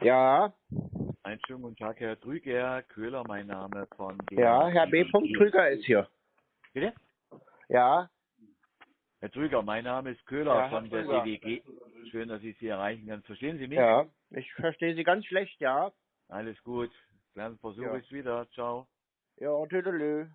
Ja, Einen schönen guten Tag, Herr Trüger, Köhler, mein Name von der ja, Herr B. Trüger ist hier. Bitte? Ja, Herr Trüger, mein Name ist Köhler Ja, von der. DWG. Schön, dass ich Sie erreichen kann. Verstehen Sie mich? ja, ich verstehe Sie ganz schlecht, ja. Alles gut. Kleinen Versuch Ja. ist wieder. Ciao. Ja, tüdelü.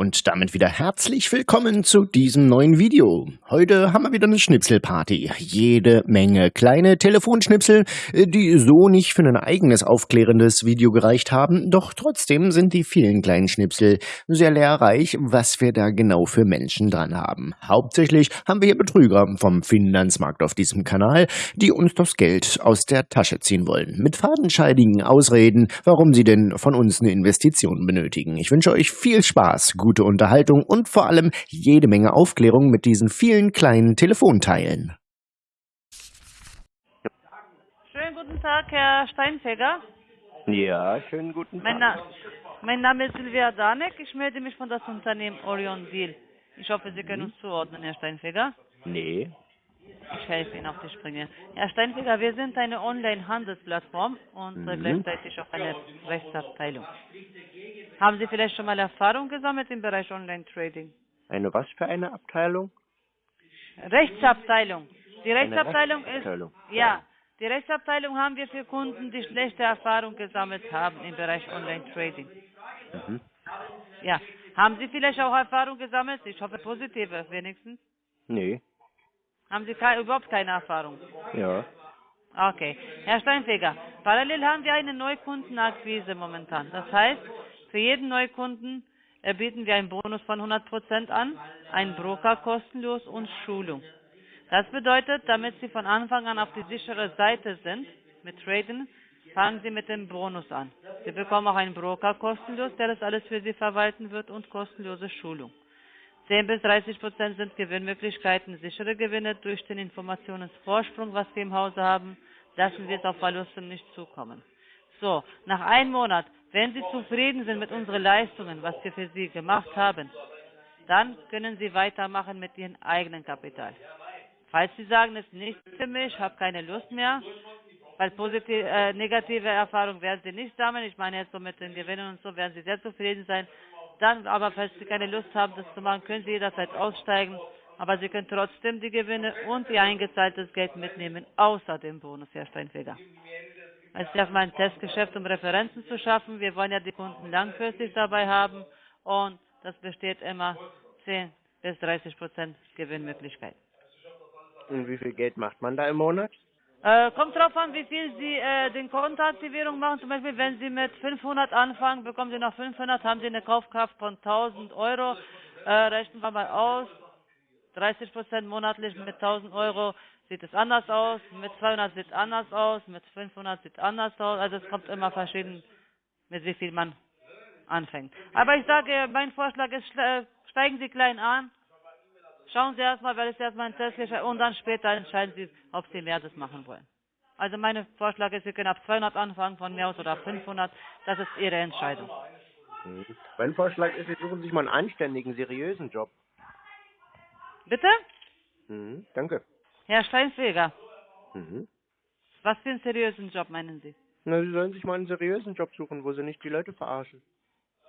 Und damit wieder herzlich willkommen zu diesem neuen Video. Heute haben wir wieder eine Schnipselparty. Jede Menge kleine Telefonschnipsel, äh, die so nicht für ein eigenes aufklärendes Video gereicht haben, doch trotzdem sind die vielen kleinen Schnipsel sehr lehrreich, was wir da genau für Menschen dran haben. Hauptsächlich haben wir hier Betrüger vom Finanzmarkt auf diesem Kanal, die uns das Geld aus der Tasche ziehen wollen. Mit fadenscheidigen Ausreden, warum sie denn von uns eine Investition benötigen. Ich wünsche euch viel Spaß, gute Unterhaltung und vor allem jede Menge Aufklärung mit diesen vielen kleinen Telefonteilen. Schönen guten Tag, Herr Steinfeger. Ja, schönen guten Mein, Na mein Name ist Silvia Danek. Ich melde mich von das Unternehmen Orion Deal. Ich hoffe, Sie können uns zuordnen, Herr Steinfeger. Nee. Ich helfe Ihnen auf die Sprünge. Herr Steinfeger, wir sind eine Online-Handelsplattform und Mhm. gleichzeitig auch eine Rechtsabteilung. Haben Sie vielleicht schon mal Erfahrung gesammelt im Bereich Online-Trading? Eine was für eine Abteilung? Rechtsabteilung. Die Rechtsabteilung ist Rechtsabteilung. ja, die Rechtsabteilung haben wir für Kunden, die schlechte Erfahrung gesammelt haben im Bereich Online-Trading. Mhm. Ja. Haben Sie vielleicht auch Erfahrung gesammelt? Ich hoffe positive wenigstens. Nee. Haben Sie kei überhaupt keine Erfahrung? Ja. Okay. Herr Steinfeger, parallel haben wir eine Neukundenakquise momentan. Das heißt, für jeden Neukunden äh, bieten wir einen Bonus von 100% an, einen Broker kostenlos und Schulung. Das bedeutet, damit Sie von Anfang an auf die sichere Seite sind mit Traden, fangen Sie mit dem Bonus an. Sie bekommen auch einen Broker kostenlos, der das alles für Sie verwalten wird und kostenlose Schulung. 10 bis 30 Prozent sind Gewinnmöglichkeiten, sichere Gewinne durch den Informationsvorsprung, was wir im Hause haben. Lassen wir es auf Verluste nicht zukommen. So, nach einem Monat, wenn Sie zufrieden sind mit unseren Leistungen, was wir für Sie gemacht haben, dann können Sie weitermachen mit Ihrem eigenen Kapital. Falls Sie sagen, es ist nicht für mich, habe keine Lust mehr, weil positive, äh, negative Erfahrungen werden Sie nicht sammeln. Ich meine jetzt so mit den Gewinnen und so werden Sie sehr zufrieden sein. Dann aber, falls Sie keine Lust haben, das zu machen, können Sie jederzeit aussteigen. Aber Sie können trotzdem die Gewinne und Ihr eingezahltes Geld mitnehmen, außer dem Bonus, Herr Steinfeger. Es ist erstmal ein Testgeschäft, um Referenzen zu schaffen. Wir wollen ja die Kunden langfristig dabei haben und das besteht immer 10 bis 30 Prozent Gewinnmöglichkeit. Und wie viel Geld macht man da im Monat? Äh, kommt drauf an, wie viel Sie äh, den Kontoaktivierung machen. Zum Beispiel, wenn Sie mit 500 anfangen, bekommen Sie noch 500, haben Sie eine Kaufkraft von 1000 Euro. Äh, rechnen wir mal aus. 30 Prozent monatlich mit 1000 Euro sieht es anders aus. Mit 200 sieht es anders aus. Mit 500 sieht es anders aus. Also es kommt immer verschieden, mit wie viel man anfängt. Aber ich sage, mein Vorschlag ist, steigen Sie klein an. Schauen Sie erstmal, weil es erstmal ein Testgeschäft und dann später entscheiden Sie, ob Sie mehr das machen wollen. Also mein Vorschlag ist, Sie können ab 200 anfangen von mir aus oder ab 500. Das ist Ihre Entscheidung. Mhm. Mein Vorschlag ist, Sie suchen sich mal einen anständigen, seriösen Job. Bitte? Mhm. Danke. Herr Steinfeger, Mhm. was für einen seriösen Job meinen Sie? Na, Sie sollen sich mal einen seriösen Job suchen, wo Sie nicht die Leute verarschen.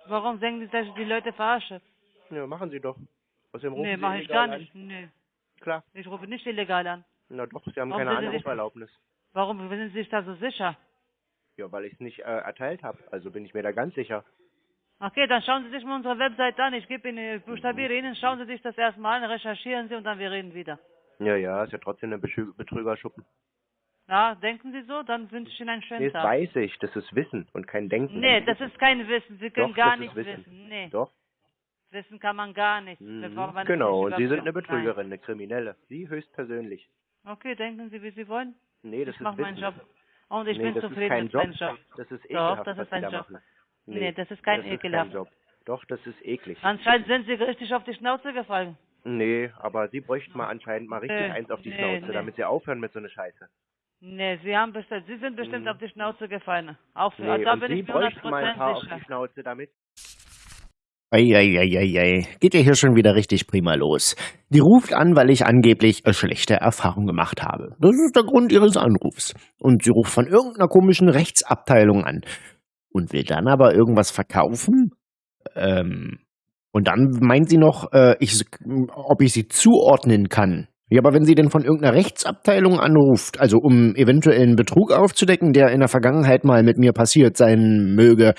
Warum denken Sie, dass ich die Leute verarsche? Ja, machen Sie doch. Außerdem rufen Nee, Sie mache ich gar an. nicht. Nee, Klar. ich rufe nicht illegal an. Na doch, Sie haben Warum keine Anruferlaubnis. Warum sind Sie sich da so sicher? Ja, weil ich es nicht äh, erteilt habe. Also bin ich mir da ganz sicher. Okay, dann schauen Sie sich mal unsere Website an. Ich gebe Ihnen, ich buchstabiere Ihnen, schauen Sie sich das erstmal an, recherchieren Sie und dann wir reden wieder. Ja, ja, ist ja trotzdem ein Betrü Betrügerschuppen. Ja, denken Sie so? Dann wünsche ich Ihnen einen schönen Nee, das Tag. weiß ich. Das ist Wissen und kein Denken. Nee, das ist kein Wissen. Sie können Doch, gar das nicht Wissen. wissen. Nee, Doch. wissen kann man gar nicht. Mhm. man Genau, nicht und Sie sind eine. Betrügerin, eine Kriminelle. Sie höchstpersönlich. Okay, denken Sie, wie Sie wollen. Nee, das ich ist mache meinen Wissen. Job. Und ich nee, bin das zufrieden ist kein mit Job. meinem Job. Das ist Doch, ekelhaft, das was ist ein Job. machen. Nee, das ist kein das ekelhaft. Ist kein Job. Doch, das ist eklig. Anscheinend sind Sie richtig auf die Schnauze gefallen. Nee, aber Sie bräuchten mal anscheinend mal richtig Nee, eins auf die nee, Schnauze, nee. damit Sie aufhören mit so einer Scheiße. Nee, Sie haben bestimmt, Sie sind bestimmt Mhm. auf die Schnauze gefallen. Auch für, Nee, da und bin Sie ich mir bräuchten mal ein 100% paar auf sicher. die Schnauze, damit Eieieiei, geht ja hier schon wieder richtig prima los. Die ruft an, weil ich angeblich eine schlechte Erfahrung gemacht habe. Das ist der Grund ihres Anrufs. Und sie ruft von irgendeiner komischen Rechtsabteilung an. Und will dann aber irgendwas verkaufen? Ähm, und dann meint sie noch, äh, ich, ob ich sie zuordnen kann. Ja, aber wenn sie denn von irgendeiner Rechtsabteilung anruft, also um eventuellen Betrug aufzudecken, der in der Vergangenheit mal mit mir passiert sein möge,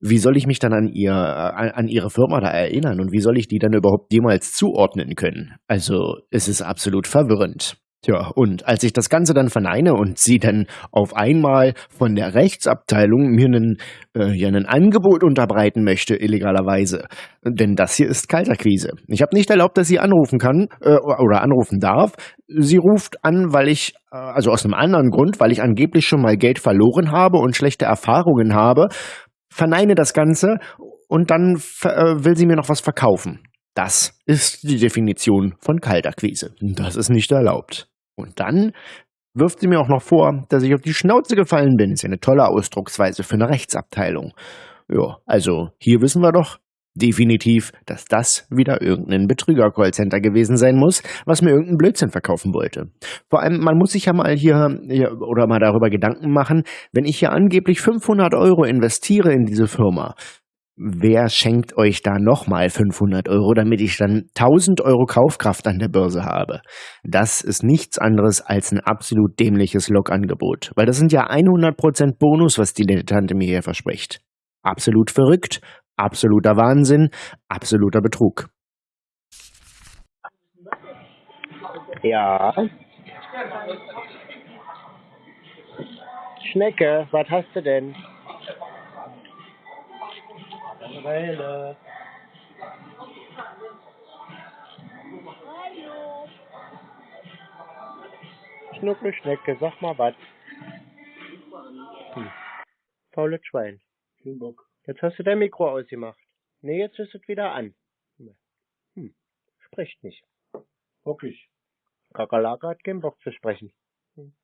wie soll ich mich dann an ihr, an, an, ihre Firma da erinnern und wie soll ich die dann überhaupt jemals zuordnen können? Also, es ist absolut verwirrend. Tja, und als ich das Ganze dann verneine und sie dann auf einmal von der Rechtsabteilung mir einen, äh, ja, ein Angebot unterbreiten möchte, illegalerweise, denn das hier ist Kalterquise. Ich habe nicht erlaubt, dass sie anrufen kann äh, oder anrufen darf. Sie ruft an, weil ich, äh, also aus einem anderen Grund, weil ich angeblich schon mal Geld verloren habe und schlechte Erfahrungen habe verneine das Ganze und dann äh, will sie mir noch was verkaufen. Das ist die Definition von Kaltakquise. Das ist nicht erlaubt. Und dann wirft sie mir auch noch vor, dass ich auf die Schnauze gefallen bin. Ist ja eine tolle Ausdrucksweise für eine Rechtsabteilung. Ja, also hier wissen wir doch, definitiv, dass das wieder irgendein Betrüger-Callcenter gewesen sein muss, was mir irgendeinen Blödsinn verkaufen wollte. Vor allem, man muss sich ja mal hier, oder mal darüber Gedanken machen, wenn ich hier angeblich 500 Euro investiere in diese Firma, wer schenkt euch da nochmal 500 Euro, damit ich dann 1000 Euro Kaufkraft an der Börse habe? Das ist nichts anderes als ein absolut dämliches Logangebot, weil das sind ja 100% Bonus, was die Tante mir hier verspricht. Absolut verrückt, Absoluter Wahnsinn, absoluter Betrug. Ja. Schnecke, was hast du denn? Weile. Schnuckelschnecke, sag mal was. Hm. Faules Schwein. Jetzt hast du dein Mikro ausgemacht. Nee, jetzt ist es wieder an. Hm, spricht nicht. Wirklich. Kakerlake hat keinen Bock zu sprechen. Hm,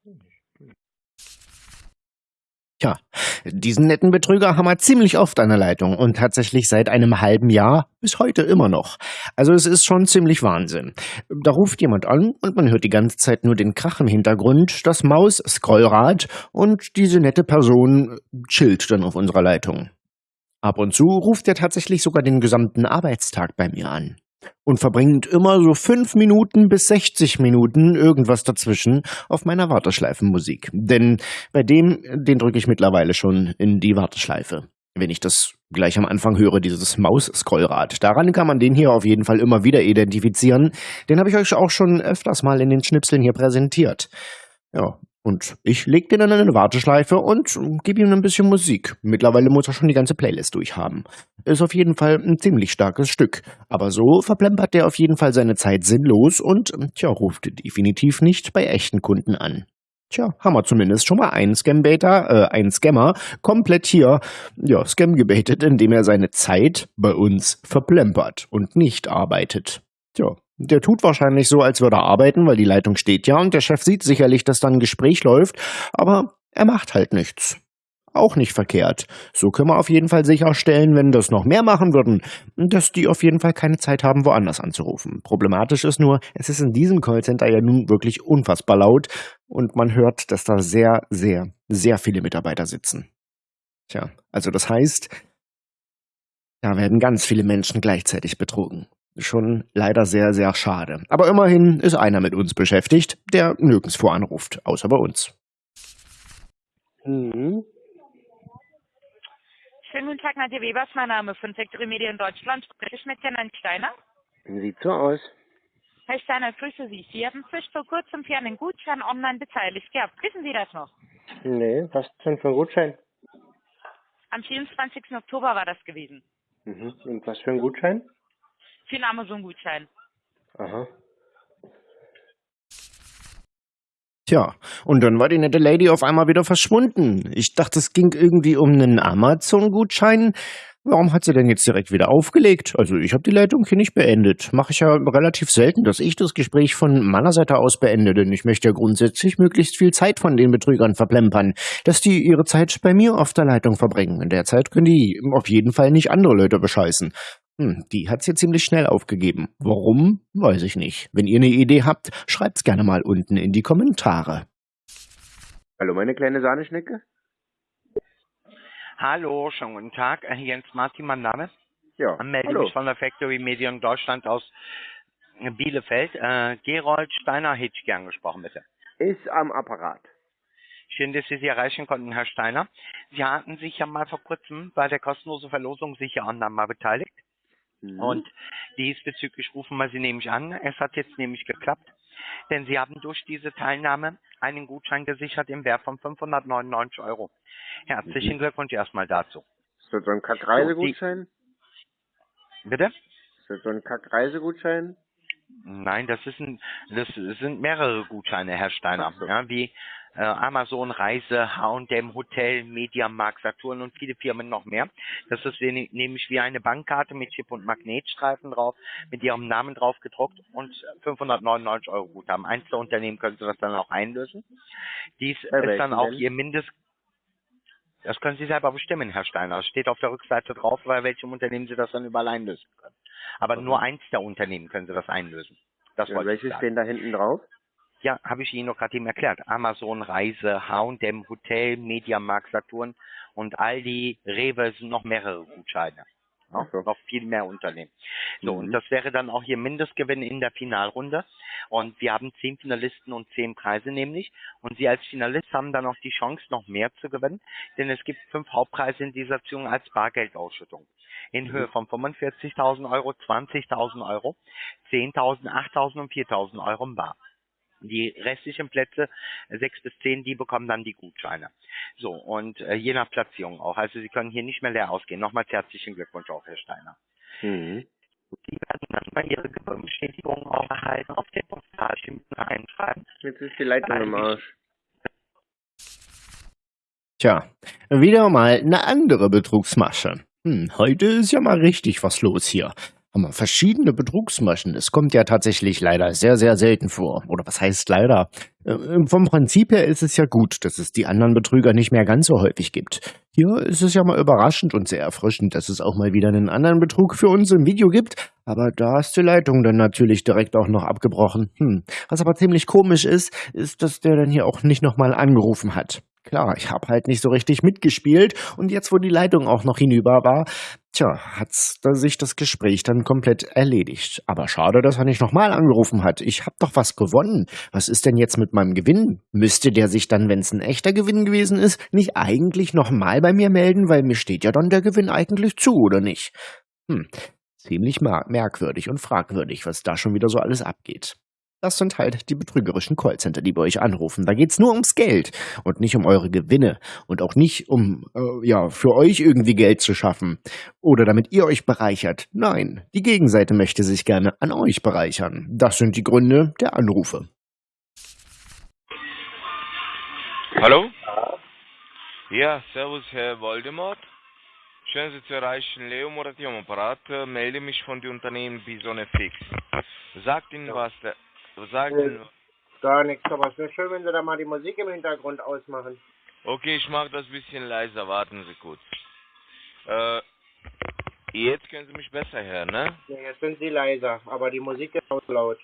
Tja, diesen netten Betrüger haben wir ziemlich oft an der Leitung und tatsächlich seit einem halben Jahr bis heute immer noch. Also es ist schon ziemlich Wahnsinn. Da ruft jemand an und man hört die ganze Zeit nur den Krach im Hintergrund, das Maus-Scrollrad und diese nette Person chillt dann auf unserer Leitung. Ab und zu ruft er tatsächlich sogar den gesamten Arbeitstag bei mir an und verbringt immer so fünf Minuten bis 60 Minuten irgendwas dazwischen auf meiner Warteschleifenmusik. Denn bei dem, den drücke ich mittlerweile schon in die Warteschleife. Wenn ich das gleich am Anfang höre, dieses Maus-Scrollrad. Daran kann man den hier auf jeden Fall immer wieder identifizieren. Den habe ich euch auch schon öfters mal in den Schnipseln hier präsentiert. Ja, und ich leg den dann in eine Warteschleife und gebe ihm ein bisschen Musik. Mittlerweile muss er schon die ganze Playlist durchhaben. Ist auf jeden Fall ein ziemlich starkes Stück. Aber so verplempert der auf jeden Fall seine Zeit sinnlos und, tja, ruft definitiv nicht bei echten Kunden an. Tja, haben wir zumindest schon mal einen Scam-Baiter, äh, einen Scammer, komplett hier, ja, Scam gebaitet, indem er seine Zeit bei uns verplempert und nicht arbeitet. Tja, der tut wahrscheinlich so, als würde er arbeiten, weil die Leitung steht ja und der Chef sieht sicherlich, dass da ein Gespräch läuft, aber er macht halt nichts. Auch nicht verkehrt. So können wir auf jeden Fall sicherstellen, wenn das noch mehr machen würden, dass die auf jeden Fall keine Zeit haben, woanders anzurufen. Problematisch ist nur, es ist in diesem Callcenter ja nun wirklich unfassbar laut und man hört, dass da sehr, sehr, sehr viele Mitarbeiter sitzen. Tja, also das heißt, da werden ganz viele Menschen gleichzeitig betrogen schon leider sehr, sehr schade. Aber immerhin ist einer mit uns beschäftigt, der nirgendwo anruft, außer bei uns. Mhm. Schönen guten Tag, Nadja Weber ist mein Name von Factory Media in Deutschland. Spreche ich mit Herrn Steiner? Sieht so aus. Herr Steiner, grüße Sie. Sie haben frisch vor kurzem für einen Gutschein online beteiligt gehabt. Wissen Sie das noch? Nee, was denn für ein Gutschein? Am 24. Oktober war das gewesen. Mhm. Und was für ein Gutschein? Für einen Amazon-Gutschein. Aha. Tja, und dann war die nette Lady auf einmal wieder verschwunden. Ich dachte, es ging irgendwie um einen Amazon-Gutschein. Warum hat sie denn jetzt direkt wieder aufgelegt? Also ich habe die Leitung hier nicht beendet. Mache ich ja relativ selten, dass ich das Gespräch von meiner Seite aus beende, denn ich möchte ja grundsätzlich möglichst viel Zeit von den Betrügern verplempern, dass die ihre Zeit bei mir auf der Leitung verbringen. In der Zeit können die auf jeden Fall nicht andere Leute bescheißen. Hm, die hat's hier ziemlich schnell aufgegeben. Warum? Weiß ich nicht. Wenn ihr eine Idee habt, schreibt's gerne mal unten in die Kommentare. Hallo, meine kleine Sahneschnecke? Hallo, schönen guten Tag. Äh, Jens Martin, mein Name. Ja, Ich melde hallo. mich von der Factory Medium Deutschland aus Bielefeld. Äh, Gerold Steiner hätte ich gern gesprochen, bitte. Ist am Apparat. Schön, dass Sie sie erreichen konnten, Herr Steiner. Sie hatten sich ja mal vor kurzem bei der kostenlosen Verlosung sicher online mal beteiligt. Mhm. Und diesbezüglich rufen wir Sie nämlich an. Es hat jetzt nämlich geklappt, denn Sie haben durch diese Teilnahme einen Gutschein gesichert im Wert von 599 Euro. Herzlichen Glückwunsch erstmal dazu. Ist das so ein Kack-Reisegutschein? Bitte? Ist das so ein Kack-Reisegutschein? Nein, das ist ein, das sind mehrere Gutscheine, Herr Steiner, so. ja, wie äh, Amazon, Reise, H&M, Hotel, Mediamarkt, Saturn und viele Firmen noch mehr. Das ist nämlich wie eine Bankkarte mit Chip und Magnetstreifen drauf, mit ihrem Namen drauf gedruckt und 599 Euro Guthaben. Einzelunternehmen können Sie das dann auch einlösen. Dies Bei ist dann auch? Ihr Mindest das können Sie selber bestimmen, Herr Steiner. Es steht auf der Rückseite drauf, bei welchem Unternehmen Sie das dann überall einlösen können. Aber Mhm. nur eins der Unternehmen können Sie das einlösen. Das Ja, wollte ich welche sagen. stehen da hinten drauf? Ja, habe ich Ihnen noch gerade eben erklärt. Amazon, Reise, H&M, Hotel, Mediamarkt, Saturn und Aldi, Rewe sind noch mehrere Gutscheine. Ja, so. Noch viel mehr Unternehmen. So, Mhm. und das wäre dann auch Ihr Mindestgewinn in der Finalrunde. Und wir haben zehn Finalisten und zehn Preise nämlich. Und Sie als Finalist haben dann auch die Chance, noch mehr zu gewinnen. Denn es gibt fünf Hauptpreise in dieser Aktion als Bargeldausschüttung. In Höhe von 45.000 Euro, 20.000 Euro, 10.000, 8.000 und 4.000 Euro im Bar. Die restlichen Plätze, äh, sechs bis zehn, die bekommen dann die Gutscheine. So, und äh, je nach Platzierung auch. Also Sie können hier nicht mehr leer ausgehen. Nochmals herzlichen Glückwunsch auch, Herr Steiner. Mhm. Sie werden dann bei Ihrer Gewinnbestätigung auch erhalten auf der Postalchen einschreiben. Jetzt ist die Leitung im Arsch. Tja, wieder mal eine andere Betrugsmasche. Hm, heute ist ja mal richtig was los hier. Haben wir verschiedene Betrugsmaschen. Es kommt ja tatsächlich leider sehr, sehr selten vor. Oder was heißt leider? Äh, vom Prinzip her ist es ja gut, dass es die anderen Betrüger nicht mehr ganz so häufig gibt. Hier ist es ja mal überraschend und sehr erfrischend, dass es auch mal wieder einen anderen Betrug für uns im Video gibt. Aber da ist die Leitung dann natürlich direkt auch noch abgebrochen. Hm. Was aber ziemlich komisch ist, ist, dass der dann hier auch nicht nochmal angerufen hat. Klar, ich habe halt nicht so richtig mitgespielt und jetzt, wo die Leitung auch noch hinüber war, tja, hat's da sich das Gespräch dann komplett erledigt. Aber schade, dass er nicht nochmal angerufen hat. Ich hab doch was gewonnen. Was ist denn jetzt mit meinem Gewinn? Müsste der sich dann, wenn es ein echter Gewinn gewesen ist, nicht eigentlich nochmal bei mir melden, weil mir steht ja dann der Gewinn eigentlich zu, oder nicht? Hm, ziemlich mer merkwürdig und fragwürdig, was da schon wieder so alles abgeht. Das sind halt die betrügerischen Callcenter, die bei euch anrufen. Da geht's nur ums Geld und nicht um eure Gewinne und auch nicht um, äh, ja, für euch irgendwie Geld zu schaffen oder damit ihr euch bereichert. Nein, die Gegenseite möchte sich gerne an euch bereichern. Das sind die Gründe der Anrufe. Hallo? Ja, servus Herr Voldemort. Schön Sie zu erreichen. Leo Morati am Apparat. Äh, Melde mich von dem Unternehmen Bisone Fix. Sagt Ihnen was der... Sagt Ja. Ihnen... Gar nichts, aber es wäre schön, wenn Sie da mal die Musik im Hintergrund ausmachen. Okay, ich mache das ein bisschen leiser. Warten Sie kurz. Äh, jetzt können Sie mich besser hören, ne? Ja, jetzt sind Sie leiser, aber die Musik ist auch laut.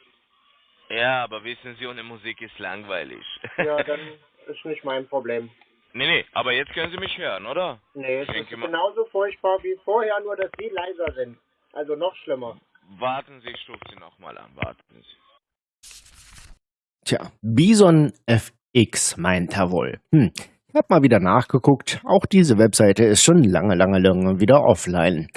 Ja, aber wissen Sie, ohne Musik ist langweilig. Ja, dann ist nicht mein Problem. nee, nee, aber jetzt können Sie mich hören, oder? Nee, es Ich ist denke mal- genauso furchtbar wie vorher, nur dass Sie leiser sind. Also noch schlimmer. Warten Sie, ich rufe Sie nochmal an. Warten Sie. Tja, Bison FX meint er wohl. Hm. Ich hab mal wieder nachgeguckt. Auch diese Webseite ist schon lange, lange, lange wieder offline.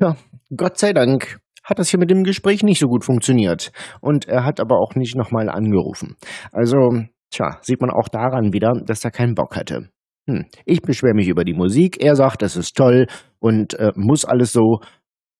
Ja, Gott sei Dank hat das hier mit dem Gespräch nicht so gut funktioniert. Und er hat aber auch nicht nochmal angerufen. Also, tja, sieht man auch daran wieder, dass er keinen Bock hatte. Hm. Ich beschwere mich über die Musik. Er sagt, das ist toll und äh, muss alles so.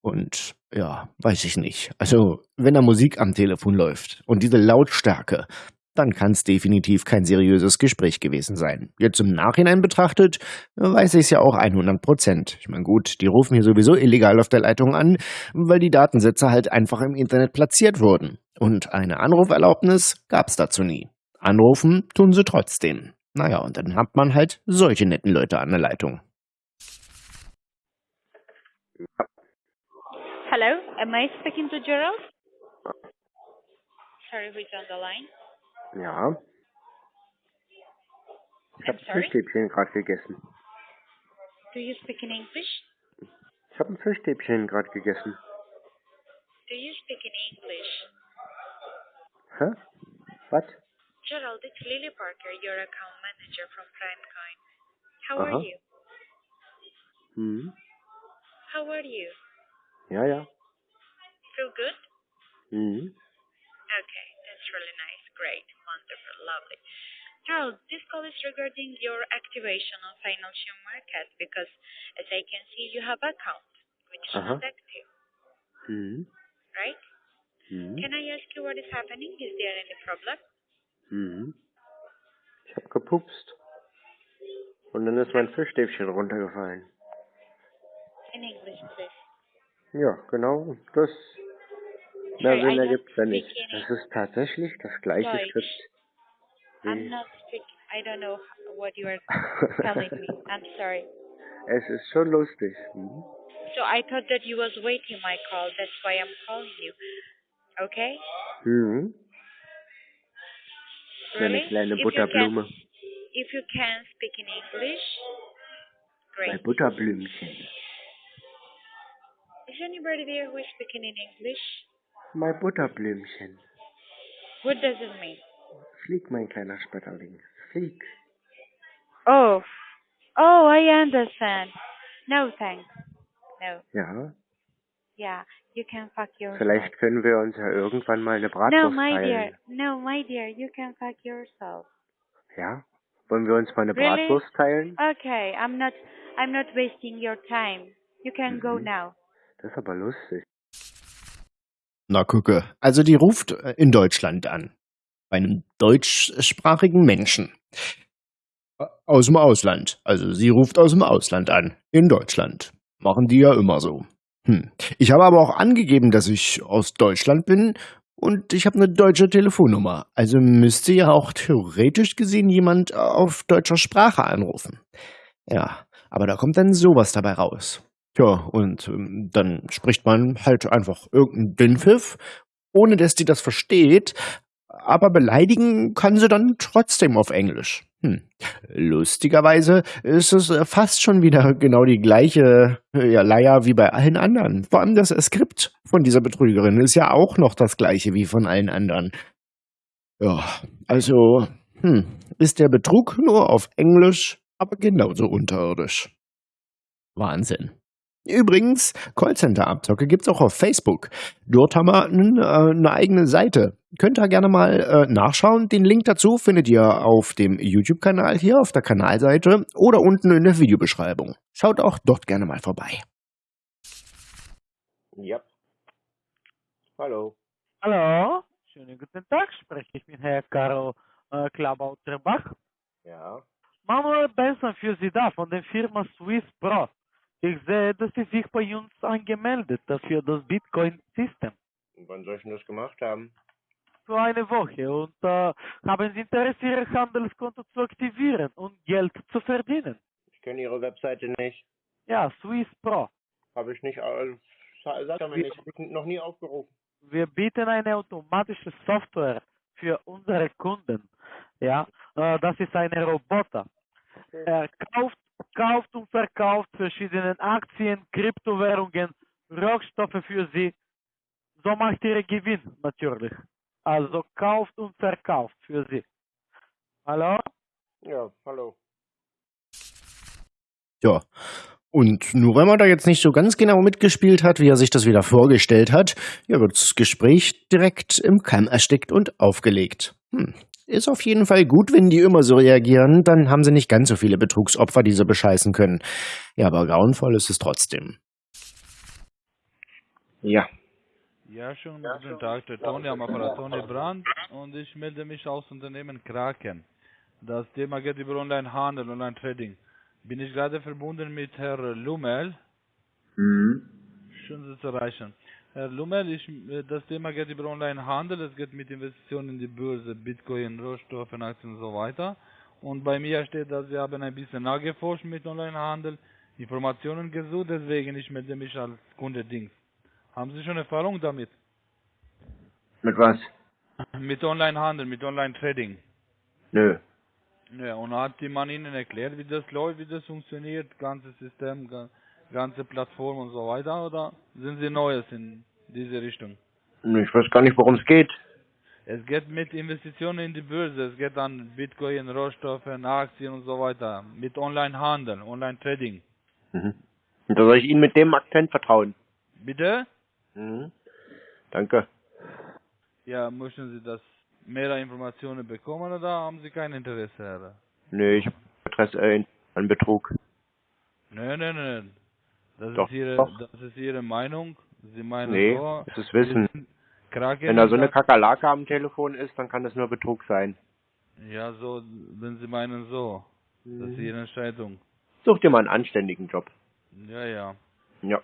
Und ja, weiß ich nicht. Also, wenn da Musik am Telefon läuft und diese Lautstärke, dann kann es definitiv kein seriöses Gespräch gewesen sein. Jetzt im Nachhinein betrachtet, weiß ich es ja auch 100 Prozent. Ich meine, gut, die rufen hier sowieso illegal auf der Leitung an, weil die Datensätze halt einfach im Internet platziert wurden. Und eine Anruferlaubnis gab es dazu nie. Anrufen tun sie trotzdem. Naja, und dann hat man halt solche netten Leute an der Leitung. Hello, am I speaking to Gerald? Sorry, who's on the line? Ja. Ich I'm habe sorry? Fischstäbchen gerade gegessen. Do you speak in English? Ich habe ein Fischstäbchen gerade gegessen. Do you speak in English? Hä? Was? Gerald, it's Lily Parker, your account manager from PrimeCoin. How Uh-huh. are you? Hm. How are you? Ja, ja. Feel good? Hm. Okay, that's really nice. Great. Wonderful. Lovely. Gerald, this call is regarding your activation on financial market because as I can see you have account which is Uh-huh. not active, Hm. right? Hm. Can I ask you what is happening? Is there any problem? Ich habe gepupst. Und dann ist mein Fischstäbchen runtergefallen. In English, please. Ja, genau. Das. Mehr Sinn ergibt ja speak nicht. Das ist tatsächlich das gleiche Deutsch. Skript. I'm not speaking. I don't know what you are telling me. I'm sorry. es ist schon lustig. Hm? So I thought that you was waiting my call. That's why I'm calling you. Okay? Hm. So eine Really? kleine If you Butterblume. can- If you can speak in English, great. Butterblümchen. Is anybody there who is speaking in English? Mein Butterblümchen. What does it mean? Flieg, mein kleiner Schmetterling. Flieg. Oh, oh, I understand. No thanks. No. Ja. Yeah, you can fuck yourself. Vielleicht können wir uns ja irgendwann mal eine Bratwurst No, my dear. No, my dear, you can fuck yourself. Ja? Wollen wir uns mal eine Really? Bratwurst teilen? Okay, I'm not. I'm not wasting your time. You can go Mhm. now. Das ist aber lustig. Na gucke, also die ruft äh, in Deutschland an. Bei einem deutschsprachigen Menschen. Aus dem Ausland. Also sie ruft aus dem Ausland an. In Deutschland. Machen die ja immer so. Hm. Ich habe aber auch angegeben, dass ich aus Deutschland bin und ich habe eine deutsche Telefonnummer. Also müsste ja auch theoretisch gesehen jemand auf deutscher Sprache anrufen. Ja, aber da kommt dann sowas dabei raus. Tja, und ähm, dann spricht man halt einfach irgendeinen Dünnpfiff, ohne dass die das versteht, aber beleidigen kann sie dann trotzdem auf Englisch. Hm. Lustigerweise ist es äh, fast schon wieder genau die gleiche äh, ja, Leier wie bei allen anderen. Vor allem das Skript von dieser Betrügerin ist ja auch noch das gleiche wie von allen anderen. Ja, also hm, ist der Betrug nur auf Englisch, aber genauso unterirdisch. Wahnsinn. Übrigens, Callcenter-Abzocke gibt's auch auf Facebook. Dort haben wir äh, eine eigene Seite. Könnt ihr gerne mal äh, nachschauen. Den Link dazu findet ihr auf dem YouTube-Kanal hier auf der Kanalseite oder unten in der Videobeschreibung. Schaut auch dort gerne mal vorbei. Ja. Hallo. Hallo, schönen guten Tag, spreche ich mit Herrn Karl äh, Klabauterbach. Ja. Manuel Benson für Sie da von der Firma Swiss Pro. Ich sehe, dass Sie sich bei uns angemeldet haben für das Bitcoin-System Und wann soll ich denn das gemacht haben? für eine Woche und äh, haben Sie Interesse, Ihr Handelskonto zu aktivieren und Geld zu verdienen. Ich kenne Ihre Webseite nicht. Ja, Swiss Pro. Habe ich nicht, äh, sa- sag mir nicht, ich noch nie aufgerufen. Wir bieten eine automatische Software für unsere Kunden. Ja, äh, das ist eine Roboter. Okay. Er kauft, kauft und verkauft verschiedene Aktien, Kryptowährungen, Rohstoffe für Sie. So macht ihr Gewinn natürlich. Also kauft und verkauft für Sie. Hallo? Ja, hallo. Ja. Und nur weil man da jetzt nicht so ganz genau mitgespielt hat, wie er sich das wieder vorgestellt hat, ja, wird das Gespräch direkt im Keim erstickt und aufgelegt. Hm. Ist auf jeden Fall gut, wenn die immer so reagieren, dann haben sie nicht ganz so viele Betrugsopfer, die sie bescheißen können. Ja, aber grauenvoll ist es trotzdem. Ja. Ja, schönen guten Tag, der Toni am Apparat, Toni Brandt und ich melde mich aus Unternehmen Kraken. Das Thema geht über Online-Handel, Online-Trading. Bin ich gerade verbunden mit Herr Lummel. Mhm. Schön, Sie zu erreichen. Herr Lummel, ich, äh, das Thema geht über Online-Handel, es geht mit Investitionen in die Börse, Bitcoin, Rohstoffe, Aktien und so weiter. Und bei mir steht, dass Sie haben ein bisschen nachgeforscht mit Online-Handel, Informationen gesucht, deswegen ich melde mich als Kunde Dings. Haben Sie schon Erfahrung damit? Mit was? Mit Online-Handel, mit Online-Trading. Nö. Ja, und hat die Mann Ihnen erklärt, wie das läuft, wie das funktioniert, ganze System, ganze Plattform und so weiter, oder sind Sie Neues in diese Richtung? Ich weiß gar nicht, worum es geht. Es geht mit Investitionen in die Börse, es geht an Bitcoin, Rohstoffe, Aktien und so weiter, mit Online-Handel, Online-Trading. Mhm. Und da soll ich Ihnen mit dem Akzent vertrauen. Bitte? Mhm. Danke. Ja, möchten Sie das mehr Informationen bekommen oder haben Sie kein Interesse, Herr? Nö, ich habe Interesse äh, an Betrug. Nein, nein, nein. Das Doch, ist Ihre, doch. das ist Ihre Meinung. Sie meinen Nee, so. das ist Wissen. Wenn da so eine Kakerlake am Telefon ist, dann kann das nur Betrug sein. Ja, so, wenn Sie meinen so. Das ist Mhm. Ihre Entscheidung. Such dir mal einen anständigen Job. Ja, ja. Ja.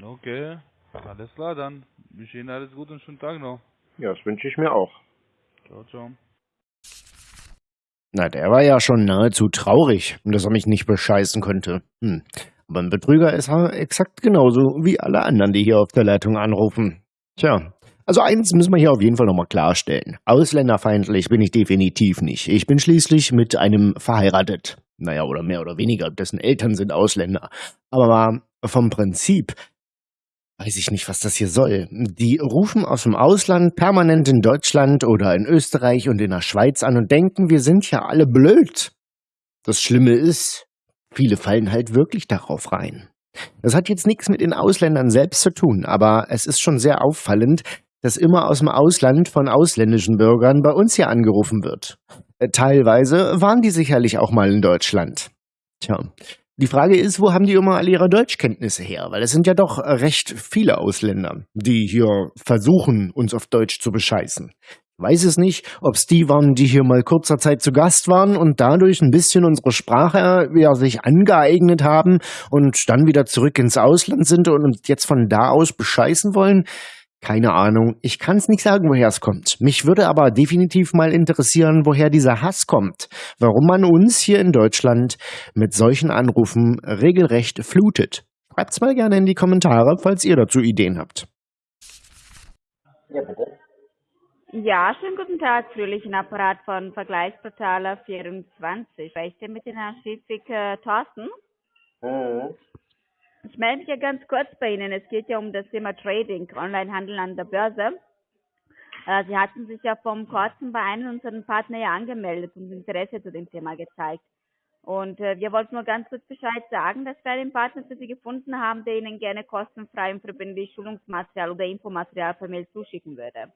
Okay. Alles klar, dann. Ich Ihnen alles Gute und schönen Tag noch. Ja, das wünsche ich mir auch. Ciao, ciao. Na, der war ja schon nahezu traurig, dass er mich nicht bescheißen konnte. Hm. Aber ein Betrüger ist er exakt genauso wie alle anderen, die hier auf der Leitung anrufen. Tja, also eins müssen wir hier auf jeden Fall nochmal klarstellen. Ausländerfeindlich bin ich definitiv nicht. Ich bin schließlich mit einem verheiratet. Naja, oder mehr oder weniger, dessen Eltern sind Ausländer. Aber vom Prinzip weiß ich nicht, was das hier soll. Die rufen aus dem Ausland permanent in Deutschland oder in Österreich und in der Schweiz an und denken, wir sind ja alle blöd. Das Schlimme ist, viele fallen halt wirklich darauf rein. Das hat jetzt nichts mit den Ausländern selbst zu tun, aber es ist schon sehr auffallend, dass immer aus dem Ausland von ausländischen Bürgern bei uns hier angerufen wird. Äh, Teilweise waren die sicherlich auch mal in Deutschland. Tja, die Frage ist, wo haben die immer alle ihre Deutschkenntnisse her? Weil es sind ja doch recht viele Ausländer, die hier versuchen, uns auf Deutsch zu bescheißen. Weiß es nicht, ob es die waren, die hier mal kurzer Zeit zu Gast waren und dadurch ein bisschen unsere Sprache ja, sich angeeignet haben und dann wieder zurück ins Ausland sind und uns jetzt von da aus bescheißen wollen. Keine Ahnung. Ich kann es nicht sagen, woher es kommt. Mich würde aber definitiv mal interessieren, woher dieser Hass kommt. Warum man uns hier in Deutschland mit solchen Anrufen regelrecht flutet. Schreibt's mal gerne in die Kommentare, falls ihr dazu Ideen habt. Ja, bitte. Ja, schönen guten Tag, fröhlichen Apparat von Vergleichsportaler 24. Spreche ich denn mit dem Herrn Schiffig äh, Thorsten? Mhm. Ich melde mich ja ganz kurz bei Ihnen. Es geht ja um das Thema Trading, Onlinehandel an der Börse. Äh, Sie hatten sich ja vom kurzem bei einem unserer Partner ja angemeldet und Interesse zu dem Thema gezeigt. Und äh, wir wollten nur ganz kurz Bescheid sagen, dass wir einen Partner für Sie gefunden haben, der Ihnen gerne kostenfrei und verbindlich Schulungsmaterial oder Infomaterial per Mail zuschicken würde.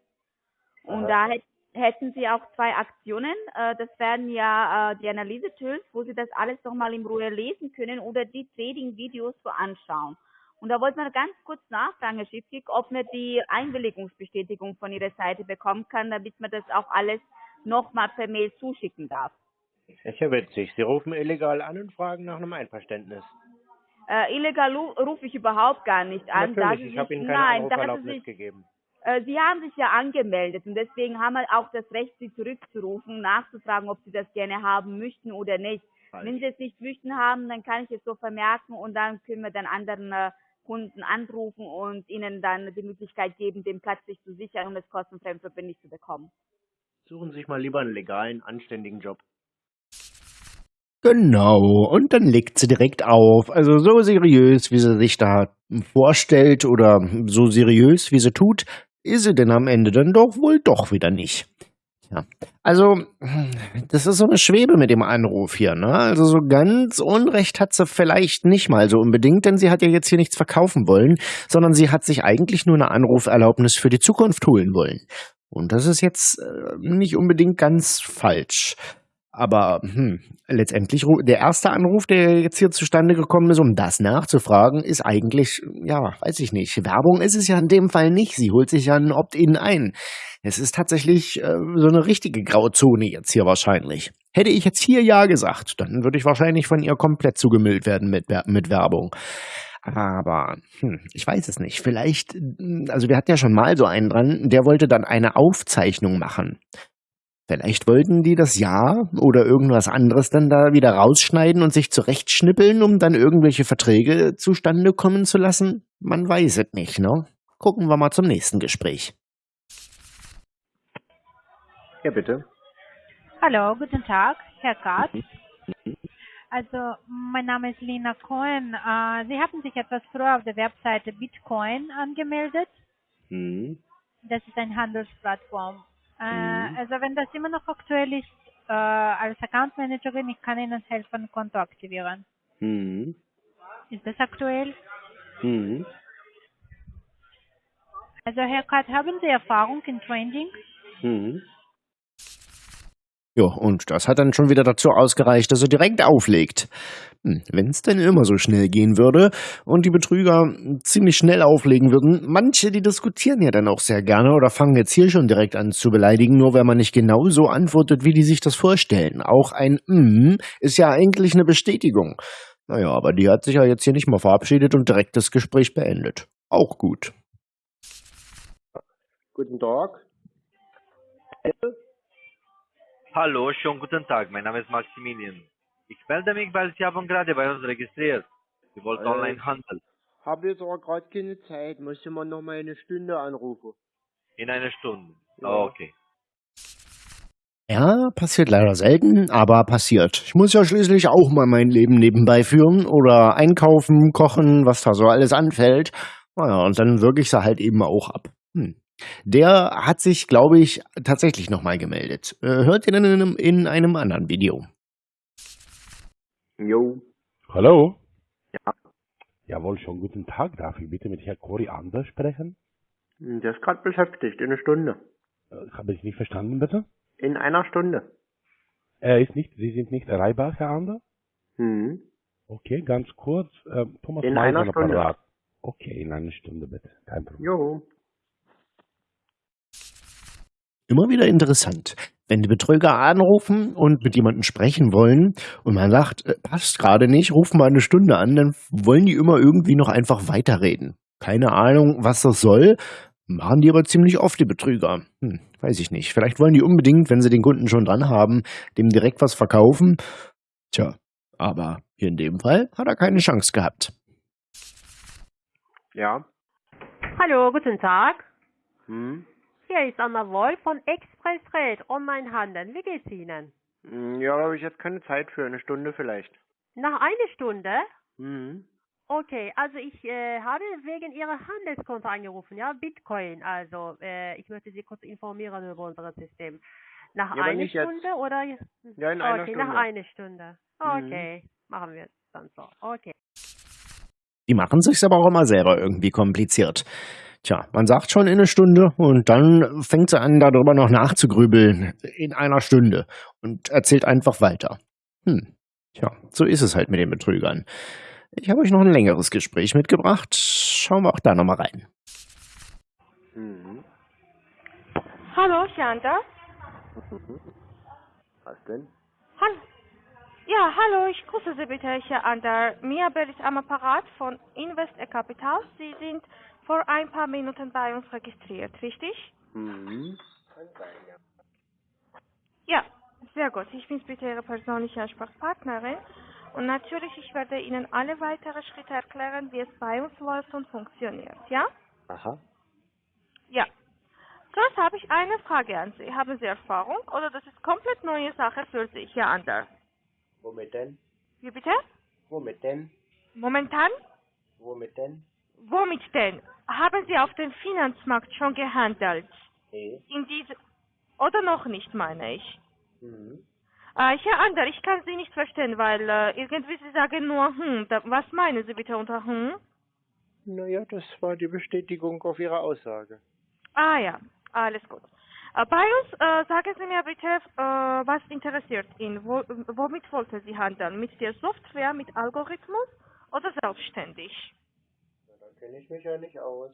Und da hätt- hätten Sie auch zwei Aktionen. Äh, Das wären ja äh, die Analyse-Tools, wo Sie das alles nochmal in Ruhe lesen können oder die Trading-Videos so anschauen. Und da wollte man ganz kurz nachfragen, Herr Schiffig, ob man die Einwilligungsbestätigung von Ihrer Seite bekommen kann, damit man das auch alles nochmal per Mail zuschicken darf. Ist ja witzig. Sie rufen illegal an und fragen nach einem Einverständnis. Äh, illegal ru- rufe ich überhaupt gar nicht an. Natürlich, ich habe Ihnen keine nein, Anruferlaubnis gegeben. Äh, Sie haben sich ja angemeldet und deswegen haben wir auch das Recht, Sie zurückzurufen, nachzufragen, ob Sie das gerne haben möchten oder nicht. Falsch. Wenn Sie es nicht möchten haben, dann kann ich es so vermerken und dann können wir dann anderen äh, Kunden anrufen und ihnen dann die Möglichkeit geben, den Platz sich zu sichern und es kostenfrei und verbindlich zu bekommen. Suchen Sie sich mal lieber einen legalen, anständigen Job. Genau, und dann legt sie direkt auf. Also so seriös, wie sie sich da vorstellt oder so seriös, wie sie tut, ist sie denn am Ende dann doch wohl doch wieder nicht. Ja. Also, das ist so eine Schwebe mit dem Anruf hier, ne? Also so ganz Unrecht hat sie vielleicht nicht mal so unbedingt, denn sie hat ja jetzt hier nichts verkaufen wollen, sondern sie hat sich eigentlich nur eine Anruferlaubnis für die Zukunft holen wollen. Und das ist jetzt äh, nicht unbedingt ganz falsch. Aber hm, letztendlich, der erste Anruf, der jetzt hier zustande gekommen ist, um das nachzufragen, ist eigentlich, ja, weiß ich nicht. Werbung ist es ja in dem Fall nicht. Sie holt sich ja ein Opt-in ein. Es ist tatsächlich äh, so eine richtige Grauzone jetzt hier wahrscheinlich. Hätte ich jetzt hier Ja gesagt, dann würde ich wahrscheinlich von ihr komplett zugemüllt werden mit, mit Werbung. Aber hm, ich weiß es nicht. Vielleicht, hm, also wir hatten ja schon mal so einen dran, der wollte dann eine Aufzeichnung machen. Vielleicht wollten die das Ja oder irgendwas anderes dann da wieder rausschneiden und sich zurechtschnippeln, um dann irgendwelche Verträge zustande kommen zu lassen? Man weiß es nicht, ne? Gucken wir mal zum nächsten Gespräch. Ja, bitte. Hallo, guten Tag, Herr Katz. Also, mein Name ist Lina Cohen. Äh, Sie hatten sich etwas früher auf der Webseite Bitcoin angemeldet. Mhm. Das ist eine Handelsplattform. Äh, Mhm. Also, wenn das immer noch aktuell ist, äh, als Account Managerin, ich kann Ihnen helfen, Konto aktivieren. Mhm. Ist das aktuell? Mhm. Also, Herr Katz, haben Sie Erfahrung in Trading? Mhm. Ja, und das hat dann schon wieder dazu ausgereicht, dass er direkt auflegt. Wenn es denn immer so schnell gehen würde und die Betrüger ziemlich schnell auflegen würden, manche, die diskutieren ja dann auch sehr gerne oder fangen jetzt hier schon direkt an zu beleidigen, nur wenn man nicht genau so antwortet, wie die sich das vorstellen. Auch ein Mm ist ja eigentlich eine Bestätigung. Naja, aber die hat sich ja jetzt hier nicht mal verabschiedet und direkt das Gespräch beendet. Auch gut. Guten Tag. Hallo, schönen guten Tag. Mein Name ist Maximilian. Ich melde mich, weil Sie haben gerade bei uns registriert. Sie wollten Äh, online handeln. Habe jetzt aber gerade keine Zeit. Müsste man noch mal eine Stunde anrufen. In einer Stunde. Ja. Okay. Ja, passiert leider selten, aber passiert. Ich muss ja schließlich auch mal mein Leben nebenbei führen oder einkaufen, kochen, was da so alles anfällt. Naja, und dann wirke ich sie halt eben auch ab. Hm. Der hat sich, glaube ich, tatsächlich nochmal gemeldet. Äh, hört ihr dann in einem anderen Video. Jo. Hallo? Ja. Jawohl, schon guten Tag. Darf ich bitte mit Herrn Koriander sprechen? Der ist gerade beschäftigt. In einer Stunde. Äh, Habe ich nicht verstanden, bitte? In einer Stunde. Er ist nicht, Sie sind nicht erreichbar, Herr Ander? Mhm. Okay, ganz kurz. Äh, Thomas In Meiser einer Stunde. Apparat. Okay, in einer Stunde bitte. Kein Problem. Jo. Immer wieder interessant. Wenn die Betrüger anrufen und mit jemandem sprechen wollen und man sagt, äh, passt gerade nicht, ruf mal eine Stunde an, dann wollen die immer irgendwie noch einfach weiterreden. Keine Ahnung, was das soll, machen die aber ziemlich oft, die Betrüger. Hm, weiß ich nicht. Vielleicht wollen die unbedingt, wenn sie den Kunden schon dran haben, dem direkt was verkaufen. Tja, aber hier in dem Fall hat er keine Chance gehabt. Ja. Hallo, guten Tag. Hm. Hier ist Anna Wolf von Express Trade Online Handeln. Wie geht's Ihnen? Hm, Ja, habe ich jetzt keine Zeit für. Eine Stunde vielleicht. Nach einer Stunde? Mhm. Okay, also ich äh, habe wegen Ihrer Handelskonto angerufen, ja, Bitcoin. Also äh, ich möchte Sie kurz informieren über unser System. Nach Ja, einer nicht jetzt. Stunde oder? Ja, in einer okay, Stunde. nach einer Stunde. Mhm. Okay, machen wir es dann so. Okay. Die machen sich's aber auch immer selber irgendwie kompliziert. Tja, man sagt schon in eine Stunde und dann fängt sie an, darüber noch nachzugrübeln in einer Stunde und erzählt einfach weiter. Hm, tja, so ist es halt mit den Betrügern. Ich habe euch noch ein längeres Gespräch mitgebracht. Schauen wir auch da nochmal rein. Mhm. Hallo, Shanta. Was denn? Hallo. Ja, hallo, ich grüße Sie bitte, Herr Ander. Mia Bell ist am Apparat von Invest Capital. Sie sind vor ein paar Minuten bei uns registriert, richtig? Mhm. Ja, sehr gut. Ich bin bitte Ihre persönliche Ansprechpartnerin. Und natürlich, ich werde Ihnen alle weiteren Schritte erklären, wie es bei uns läuft und funktioniert, ja? Aha. Ja. Zuerst habe ich eine Frage an Sie. Haben Sie Erfahrung oder das ist komplett neue Sache für Sie, Herr Ander? Womit denn? Wie bitte? Womit denn? Momentan? Womit denn? Womit denn? Haben Sie auf dem Finanzmarkt schon gehandelt? Nee. In diese oder noch nicht, meine ich. Mhm. Äh, Herr Ander, ich kann Sie nicht verstehen, weil äh, irgendwie Sie sagen nur hm. Da, was meinen Sie bitte unter hm? Naja, das war die Bestätigung auf Ihre Aussage. Ah ja, alles gut. Äh, bei uns, äh, sagen Sie mir bitte, äh, was interessiert ihn? Wo, womit wollten Sie handeln? Mit der Software, mit Algorithmus oder selbstständig? Kenne ich mich ja nicht aus.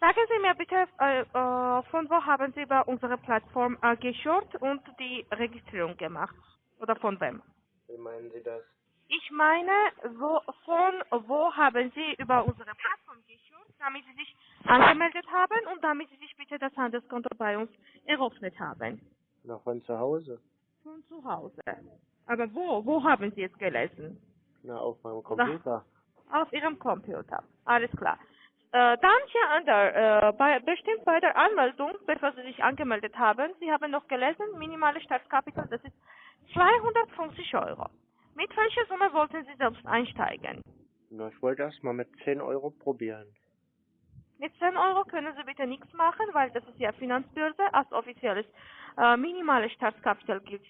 Sagen Sie mir bitte, äh, äh, von wo haben Sie über unsere Plattform äh, geschaut und die Registrierung gemacht? Oder von wem? Wie meinen Sie das? Ich meine, wo, von wo haben Sie über unsere Plattform geschaut, damit Sie sich angemeldet haben und damit Sie sich bitte das Handelskonto bei uns eröffnet haben? Na, von zu Hause. Von zu Hause. Aber wo? Wo haben Sie es gelesen? Na, auf meinem Computer. Auf Ihrem Computer. Alles klar. Äh, dann hier an der, äh, bei, bestimmt bei der Anmeldung, bevor Sie sich angemeldet haben, Sie haben noch gelesen, minimale Startkapital, das ist 250 Euro. Mit welcher Summe wollten Sie selbst einsteigen? Na, ich wollte erst mal mit 10 Euro probieren. Mit 10 Euro können Sie bitte nichts machen, weil das ist ja Finanzbörse. Als offizielles äh, minimales Startkapital gilt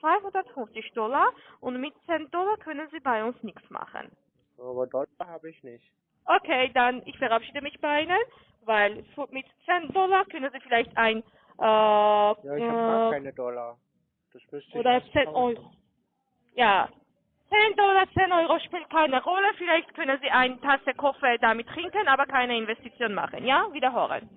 250 Dollar und mit 10 Dollar können Sie bei uns nichts machen. Aber Dollar habe ich nicht. Okay, dann ich verabschiede mich bei Ihnen, weil mit 10 Dollar können Sie vielleicht ein äh, Ja, ich habe gar äh, keine Dollar. Das müsste ich oder erst 10 kaufen. Euro. Ja, 10 Dollar, 10 Euro spielt keine Rolle. Vielleicht können Sie eine Tasse Kaffee damit trinken, aber keine Investition machen. Ja, wiederholen.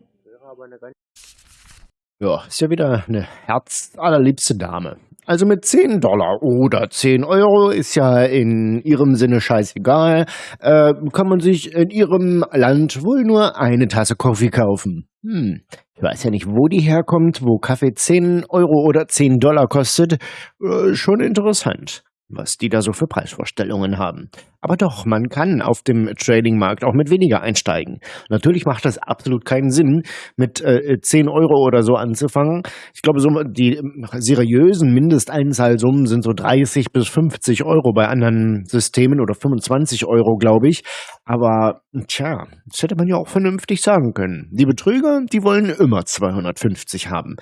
Ja, ist ja wieder eine herzallerliebste Dame. Also mit 10 Dollar oder 10 Euro ist ja in ihrem Sinne scheißegal, äh, kann man sich in ihrem Land wohl nur eine Tasse Kaffee kaufen. Hm, ich weiß ja nicht, wo die herkommt, wo Kaffee 10 Euro oder 10 Dollar kostet. Äh, schon interessant, was die da so für Preisvorstellungen haben. Aber doch, man kann auf dem Tradingmarkt auch mit weniger einsteigen. Natürlich macht das absolut keinen Sinn, mit äh, 10 Euro oder so anzufangen. Ich glaube, so die seriösen Mindesteinzahlsummen sind so 30 bis 50 Euro bei anderen Systemen oder 25 Euro, glaube ich. Aber tja, das hätte man ja auch vernünftig sagen können. Die Betrüger, die wollen immer 250 haben.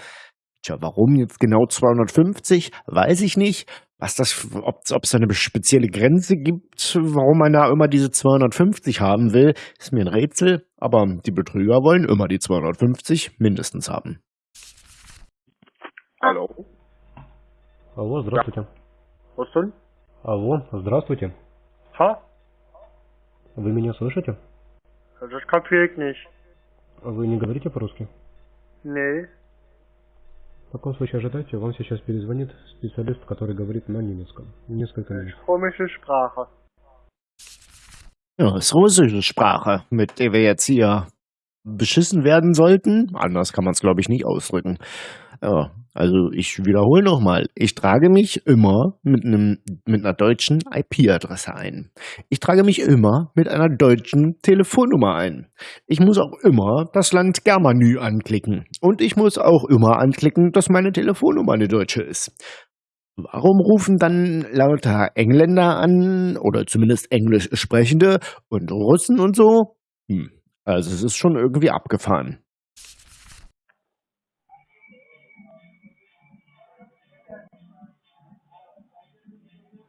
Tja, warum jetzt genau 250? Weiß ich nicht Was das, ob es da eine spezielle Grenze gibt, warum man da immer diese 250 haben will, ist mir ein Rätsel. Aber die Betrüger wollen immer die 250 mindestens haben. Hallo? Алло, здравствуйте. Was denn? Алло, здравствуйте. Ha? Вы меня слышите? Das kapier ich nicht. Вы не говорите по-русски? Nee. В таком случае ожидайте, вам сейчас перезвонит специалист, который говорит на немецком. Несколько минут. Komische Sprache. Ja, das ist russische Sprache, mit der wir jetzt hier beschissen werden sollten. Anders kann man es, glaube ich, nicht ausdrücken. Ja, also ich wiederhole nochmal. Ich trage mich immer mit einem mit einer deutschen IP-Adresse ein. Ich trage mich immer mit einer deutschen Telefonnummer ein. Ich muss auch immer das Land Germanü anklicken. Und ich muss auch immer anklicken, dass meine Telefonnummer eine deutsche ist. Warum rufen dann lauter Engländer an oder zumindest Englisch sprechende und Russen und so? Hm, also es ist schon irgendwie abgefahren.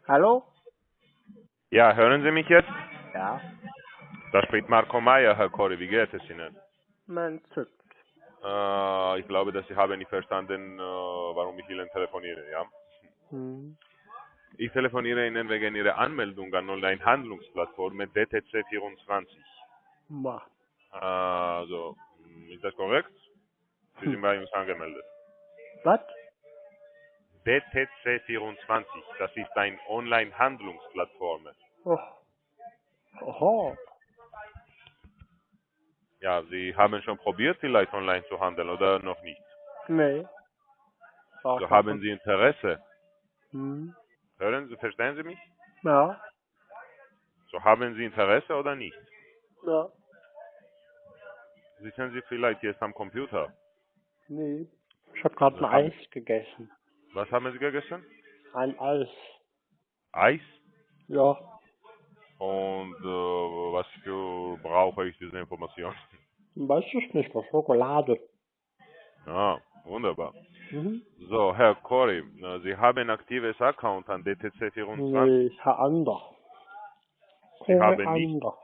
Hallo? Ja, hören Sie mich jetzt? Ja. Da spricht Marco Meyer, Herr Corey. Wie geht es Ihnen? Man zückt. Äh, ich glaube, dass Sie haben nicht verstanden, äh, warum ich Ihnen telefoniere, ja? Hm. Ich telefoniere Ihnen wegen Ihrer Anmeldung an Online-Handlungsplattform mit DTC24. Ma. Also, mh, ist das korrekt? Sie sind bei uns angemeldet. Was? DTC24, das ist eine Online-Handlungsplattform. Oh. Oho. Ja, Sie haben schon probiert, vielleicht online zu handeln oder noch nicht? Nee. So haben Sie Interesse. Hm. Hören Sie, verstehen Sie mich? Ja. So haben Sie Interesse oder nicht? Ja. Sitzen Sie vielleicht jetzt am Computer? Nee. Ich habe gerade ein Also haben- Eis gegessen. Was haben Sie gegessen? Ein Eis. Eis? Ja. Und äh, was für brauche ich diese Information? Weiß ich nicht, was Schokolade. Ja, wunderbar. Mhm. So, Herr Corey, äh, Sie haben ein aktives Account an DTC24? Nee, Herr Ander. Sie Corey haben nicht. Ander.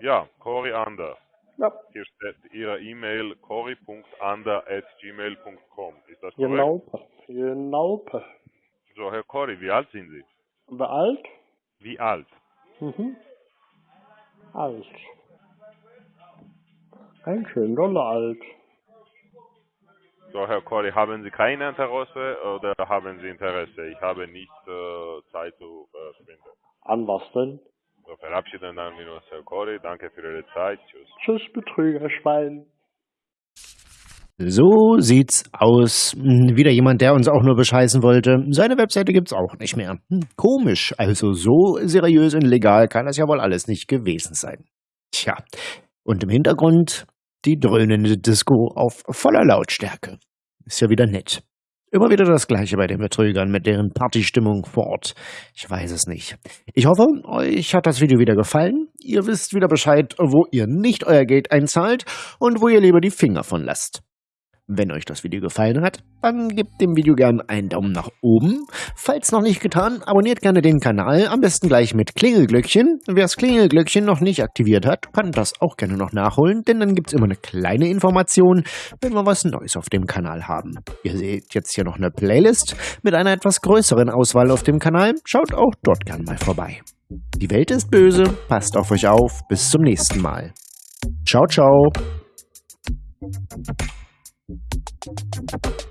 Ja, Corey Ander. Ja. Hier steht Ihre E-Mail cory.ander.gmail.com. Ist das korrekt? Genau. Genau. So, Herr Cory, wie alt sind Sie? Wie alt? Wie alt? Mhm. Alt. Ein schön doller alt. So, Herr Cory, haben Sie kein Interesse oder haben Sie Interesse? Ich habe nicht äh, Zeit zu äh. An was denn? So, verabschieden dann wir uns, Herr Cory. Danke für Ihre Zeit. Tschüss. Tschüss, Betrügerschwein. So sieht's aus. Hm, Wieder jemand, der uns auch nur bescheißen wollte. Seine Webseite gibt's auch nicht mehr. Hm, Komisch. Also so seriös und legal kann das ja wohl alles nicht gewesen sein. Tja. Und im Hintergrund die dröhnende Disco auf voller Lautstärke. Ist ja wieder nett. Immer wieder das Gleiche bei den Betrügern mit deren Partystimmung vor Ort. Ich weiß es nicht. Ich hoffe, euch hat das Video wieder gefallen. Ihr wisst wieder Bescheid, wo ihr nicht euer Geld einzahlt und wo ihr lieber die Finger von lasst. Wenn euch das Video gefallen hat, dann gebt dem Video gerne einen Daumen nach oben. Falls noch nicht getan, abonniert gerne den Kanal, am besten gleich mit Klingelglöckchen. Wer das Klingelglöckchen noch nicht aktiviert hat, kann das auch gerne noch nachholen, denn dann gibt's immer eine kleine Information, wenn wir was Neues auf dem Kanal haben. Ihr seht jetzt hier noch eine Playlist mit einer etwas größeren Auswahl auf dem Kanal. Schaut auch dort gerne mal vorbei. Die Welt ist böse, passt auf euch auf, bis zum nächsten Mal. Ciao, ciao. Thank you.